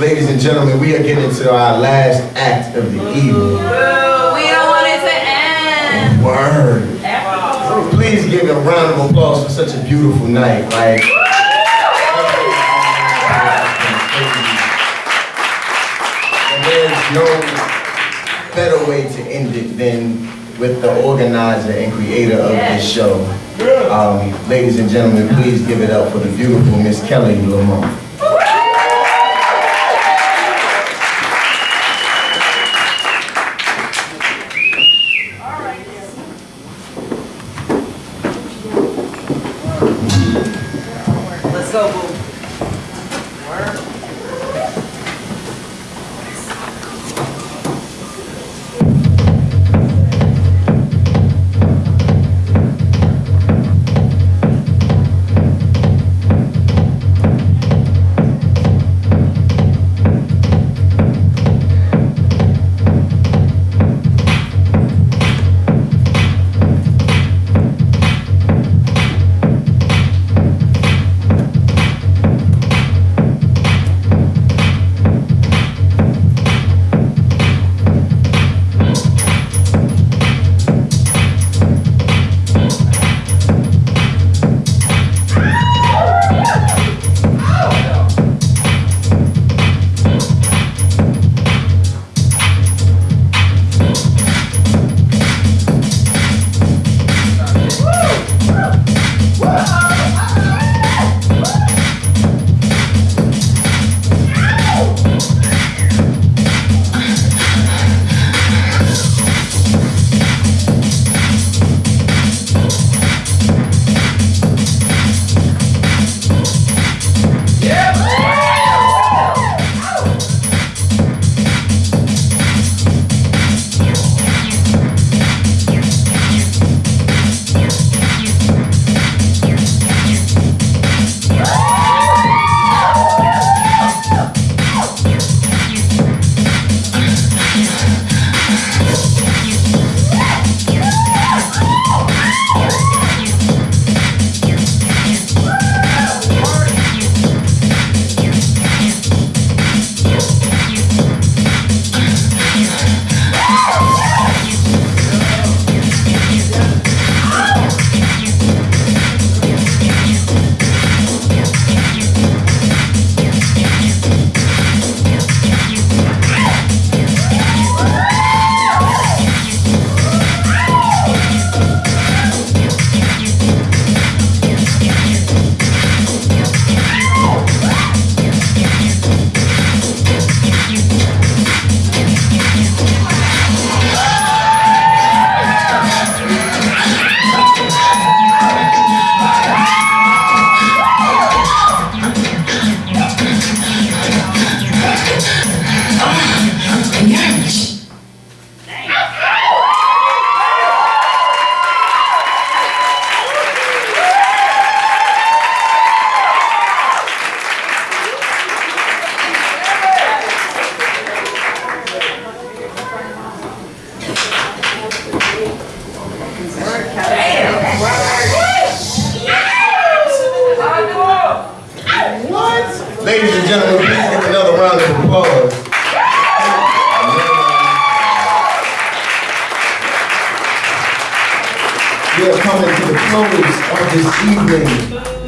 Ladies and gentlemen, we are getting to our last act of the evening. We don't want it to end. Word. Please give a round of applause for such a beautiful night. Like, and there's no better way to end it than with the organizer and creator of this show. Um, ladies and gentlemen, please give it up for the beautiful Miss Kelly Lamont. Gentlemen, please give another round of applause. We are coming to the close of this evening.